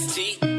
S T.